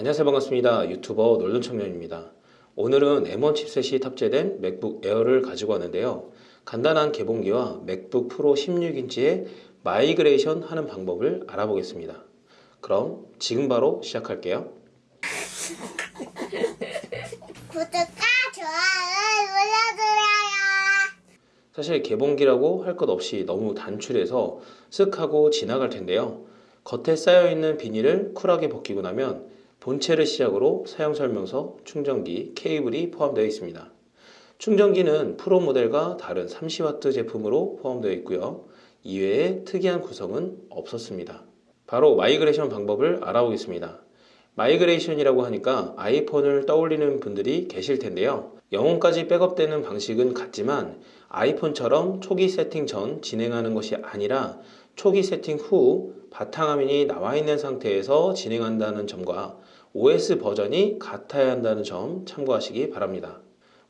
안녕하세요. 반갑습니다. 유튜버 놀던 청년입니다. 오늘은 M1 chipset이 탑재된 맥북 에어를 가지고 왔는데요. 간단한 개봉기와 맥북 프로 16인치의 migration 하는 방법을 알아보겠습니다. 그럼 지금 바로 시작할게요. 구독과 좋아요 눌러주세요. 사실 개봉기라고 할 것 없이 너무 단출해서 쓱 하고 지나갈 텐데요. 겉에 쌓여있는 비닐을 쿨하게 벗기고 나면 본체를 시작으로 사용설명서, 충전기, 케이블이 포함되어 있습니다. 충전기는 프로 모델과 다른 30W 제품으로 포함되어 있고요. 이외에 특이한 구성은 없었습니다. 바로 migration 방법을 알아보겠습니다. migration이라고 하니까 아이폰을 떠올리는 분들이 계실 텐데요. 영혼까지 백업되는 방식은 같지만 아이폰처럼 초기 세팅 전 진행하는 것이 아니라 초기 세팅 후 바탕화면이 나와 있는 상태에서 진행한다는 점과 OS 버전이 같아야 한다는 점 참고하시기 바랍니다.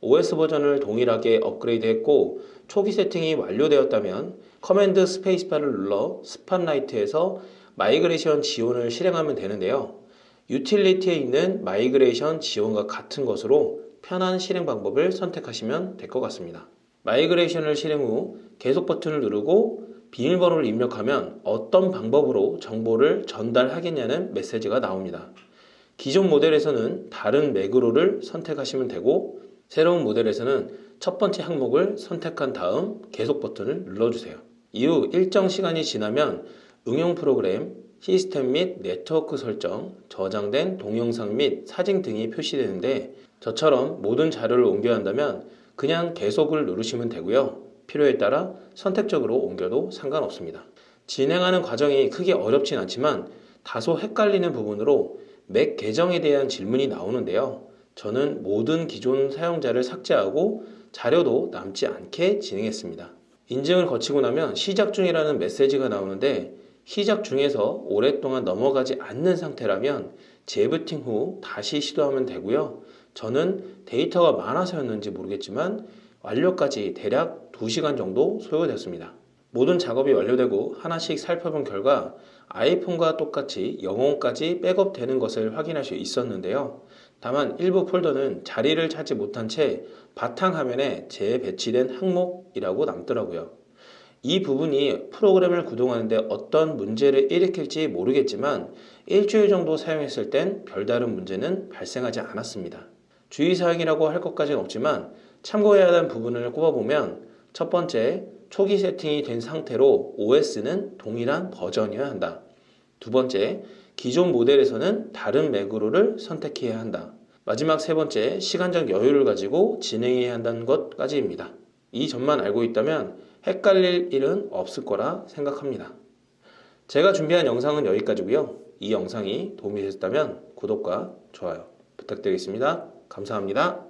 OS 버전을 동일하게 업그레이드 했고 초기 세팅이 완료되었다면 command space bar를 눌러 Spotlight에서 migration 지원을 실행하면 되는데요. 유틸리티에 있는 migration 지원과 같은 것으로 편한 실행 방법을 선택하시면 될 것 같습니다. migration을 실행 후 계속 버튼을 누르고 비밀번호를 입력하면 어떤 방법으로 정보를 전달하겠냐는 메시지가 나옵니다. 기존 모델에서는 다른 Mac으로를 선택하시면 되고 새로운 모델에서는 첫 번째 항목을 선택한 다음 계속 버튼을 눌러주세요. 이후 일정 시간이 지나면 응용 프로그램, 시스템 및 네트워크 설정, 저장된 동영상 및 사진 등이 표시되는데 저처럼 모든 자료를 옮겨야 한다면 그냥 계속을 누르시면 되고요. 필요에 따라 선택적으로 옮겨도 상관없습니다. 진행하는 과정이 크게 어렵진 않지만 다소 헷갈리는 부분으로 맥 계정에 대한 질문이 나오는데요. 저는 모든 기존 사용자를 삭제하고 자료도 남지 않게 진행했습니다. 인증을 거치고 나면 시작 중이라는 메시지가 나오는데 시작 중에서 오랫동안 넘어가지 않는 상태라면 재부팅 후 다시 시도하면 되고요. 저는 데이터가 많아서였는지 모르겠지만 완료까지 대략 2시간 정도 소요됐습니다. 모든 작업이 완료되고 하나씩 살펴본 결과 아이폰과 똑같이 영혼까지 백업되는 것을 확인할 수 있었는데요. 다만 일부 폴더는 자리를 찾지 못한 채 바탕화면에 재배치된 항목이라고 남더라고요. 이 부분이 프로그램을 구동하는데 어떤 문제를 일으킬지 모르겠지만 일주일 정도 사용했을 땐 별다른 문제는 발생하지 않았습니다. 주의사항이라고 할 것까지는 없지만 참고해야 하는 부분을 꼽아보면 첫 번째, 초기 세팅이 된 상태로 OS는 동일한 버전이어야 한다. 두 번째, 기존 모델에서는 다른 매그로를 선택해야 한다. 마지막 세 번째, 시간적 여유를 가지고 진행해야 한다는 것까지입니다. 이 점만 알고 있다면 헷갈릴 일은 없을 거라 생각합니다. 제가 준비한 영상은 여기까지고요. 이 영상이 도움이 되셨다면 구독과 좋아요 부탁드리겠습니다. 감사합니다.